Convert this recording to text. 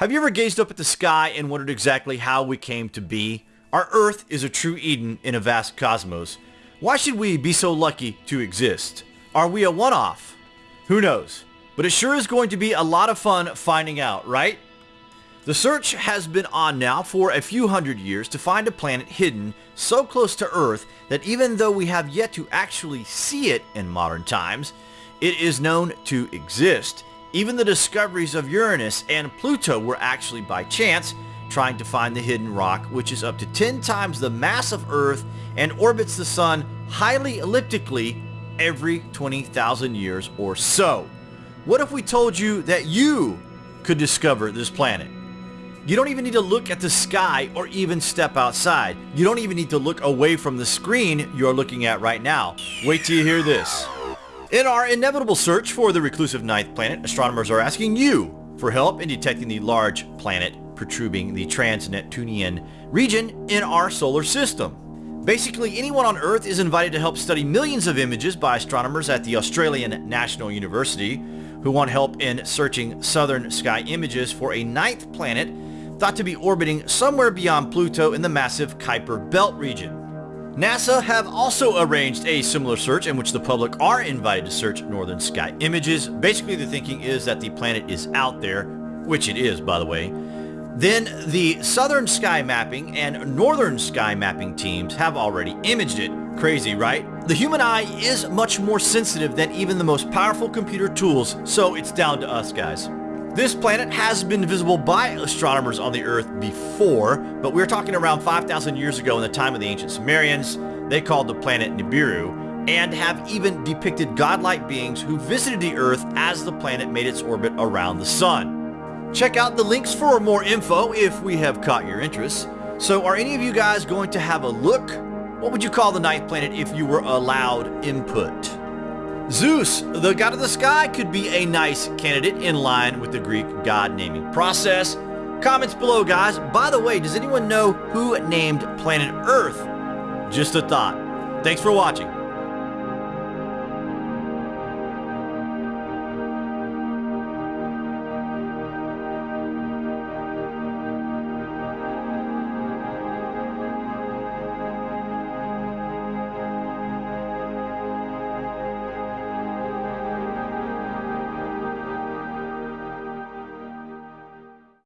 Have you ever gazed up at the sky and wondered exactly how we came to be? Our Earth is a true Eden in a vast cosmos. Why should we be so lucky to exist? Are we a one-off? Who knows? But it sure is going to be a lot of fun finding out, right? The search has been on now for a few hundred years to find a planet hidden so close to Earth that even though we have yet to actually see it in modern times, it is known to exist even the discoveries of Uranus and Pluto were actually by chance, trying to find the hidden rock, which is up to 10 times the mass of Earth and orbits the Sun highly elliptically every 20,000 years or so. What if we told you that you could discover this planet? You don't even need to look at the sky or even step outside. You don't even need to look away from the screen you're looking at right now. Wait till you hear this. In our inevitable search for the reclusive ninth planet, astronomers are asking you for help in detecting the large planet protruding the trans-Neptunian region in our solar system. Basically, anyone on Earth is invited to help study millions of images by astronomers at the Australian National University who want help in searching southern sky images for a ninth planet thought to be orbiting somewhere beyond Pluto in the massive Kuiper Belt region. NASA have also arranged a similar search in which the public are invited to search northern sky images. Basically the thinking is that the planet is out there, which it is by the way. Then the southern sky mapping and northern sky mapping teams have already imaged it. Crazy, right? The human eye is much more sensitive than even the most powerful computer tools, so it's down to us guys. This planet has been visible by astronomers on the Earth before, but we're talking around 5,000 years ago in the time of the ancient Sumerians. They called the planet Nibiru, and have even depicted godlike beings who visited the Earth as the planet made its orbit around the Sun. Check out the links for more info if we have caught your interest. So are any of you guys going to have a look? What would you call the ninth planet if you were allowed input? Zeus, the god of the sky, could be a nice candidate in line with the Greek god naming process. Comments below, guys. By the way, does anyone know who named planet Earth? Just a thought. Thanks for watching.